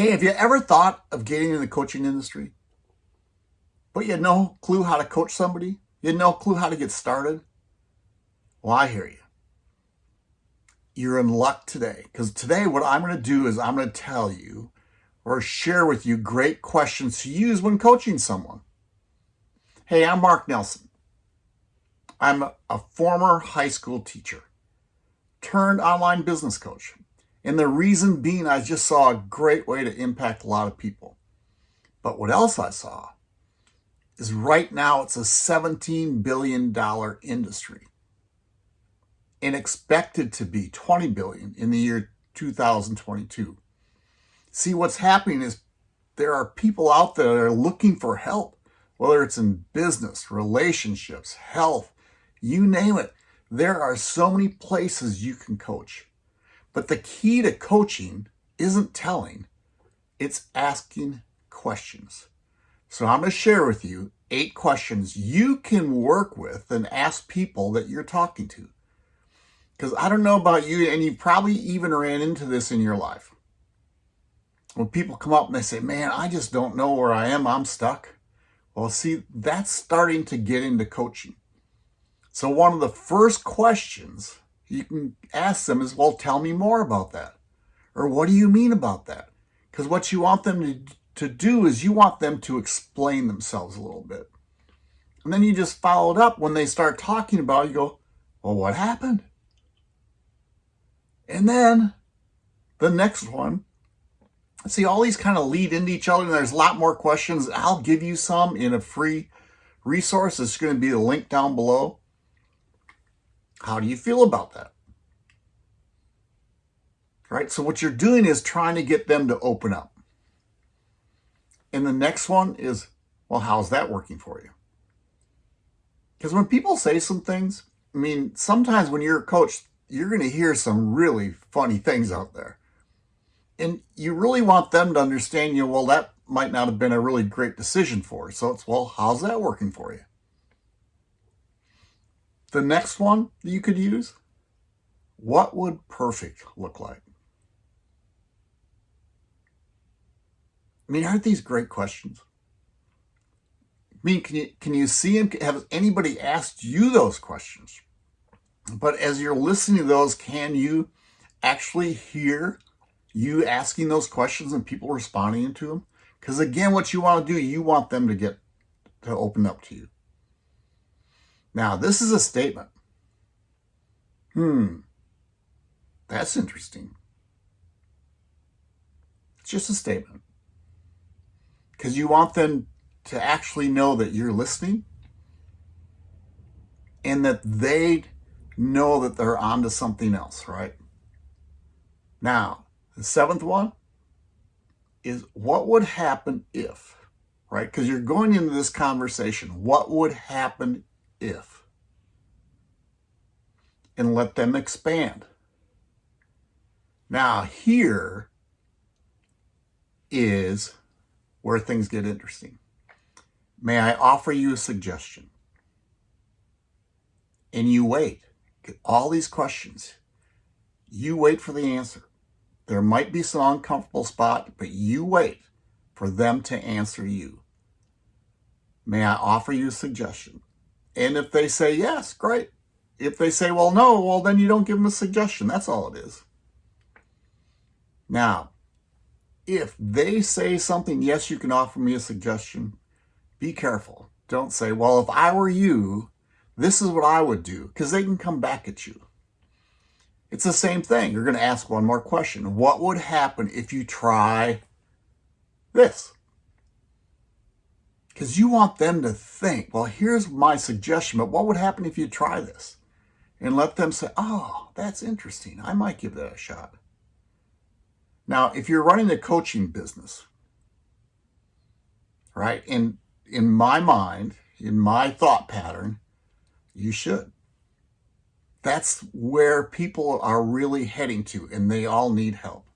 Hey, have you ever thought of getting in the coaching industry? But you had no clue how to coach somebody? You had no clue how to get started? Well, I hear you. You're in luck today because today what I'm going to do is I'm going to tell you or share with you great questions to use when coaching someone. Hey, I'm Mark Nelson. I'm a former high school teacher turned online business coach. And the reason being, I just saw a great way to impact a lot of people. But what else I saw is right now it's a $17 billion industry and expected to be 20 billion in the year 2022. See, what's happening is there are people out there that are looking for help, whether it's in business, relationships, health, you name it. There are so many places you can coach. But the key to coaching isn't telling, it's asking questions. So I'm going to share with you eight questions you can work with and ask people that you're talking to. Because I don't know about you, and you probably even ran into this in your life. When people come up and they say, man, I just don't know where I am, I'm stuck. Well, see, that's starting to get into coaching. So one of the first questions you can ask them is, well, tell me more about that. Or what do you mean about that? Because what you want them to, to do is you want them to explain themselves a little bit. And then you just follow it up when they start talking about it, you go, well, what happened? And then the next one, see all these kind of lead into each other and there's a lot more questions. I'll give you some in a free resource. It's going to be the link down below. How do you feel about that? Right? So what you're doing is trying to get them to open up. And the next one is, well, how's that working for you? Because when people say some things, I mean, sometimes when you're a coach, you're going to hear some really funny things out there. And you really want them to understand, you know, well, that might not have been a really great decision for. So it's, well, how's that working for you? The next one that you could use, what would perfect look like? I mean, aren't these great questions? I mean, can you, can you see them? Have anybody asked you those questions? But as you're listening to those, can you actually hear you asking those questions and people responding to them? Because again, what you want to do, you want them to get to open up to you. Now, this is a statement. Hmm, that's interesting. It's just a statement. Because you want them to actually know that you're listening and that they know that they're onto something else, right? Now, the seventh one is what would happen if, right? Because you're going into this conversation. What would happen if, and let them expand. Now here is where things get interesting. May I offer you a suggestion? And you wait. Get all these questions. You wait for the answer. There might be some uncomfortable spot, but you wait for them to answer you. May I offer you a suggestion? And if they say yes, great. If they say, well, no, well, then you don't give them a suggestion. That's all it is. Now, if they say something, yes, you can offer me a suggestion, be careful. Don't say, well, if I were you, this is what I would do, because they can come back at you. It's the same thing. You're going to ask one more question. What would happen if you try this? Because you want them to think, well, here's my suggestion, but what would happen if you try this? And let them say, oh, that's interesting. I might give that a shot. Now, if you're running a coaching business, right, in, in my mind, in my thought pattern, you should. That's where people are really heading to, and they all need help.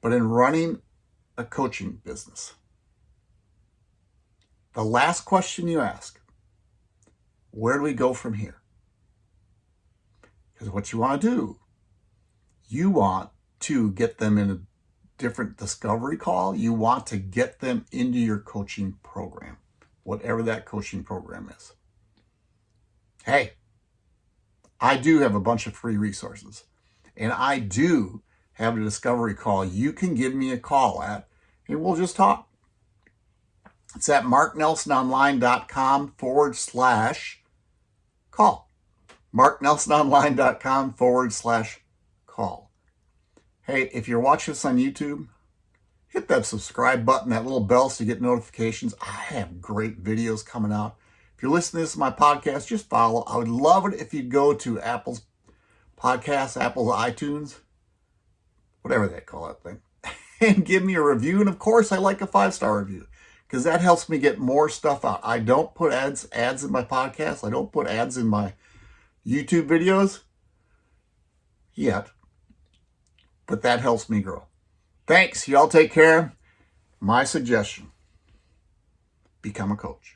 But in running a coaching business, the last question you ask, where do we go from here? Because what you want to do, you want to get them in a different discovery call. You want to get them into your coaching program, whatever that coaching program is. Hey, I do have a bunch of free resources and I do have a discovery call you can give me a call at and we'll just talk. It's at marknelsononline.com forward slash call. marknelsononline.com forward slash call. Hey, if you're watching this on YouTube, hit that subscribe button, that little bell so you get notifications. I have great videos coming out. If you're listening to this my podcast, just follow. I would love it if you go to Apple's podcast, Apple's iTunes, whatever they call that thing, and give me a review. And of course, I like a five-star review because that helps me get more stuff out. I don't put ads ads in my podcast. I don't put ads in my YouTube videos yet, but that helps me grow. Thanks. Y'all take care. My suggestion, become a coach.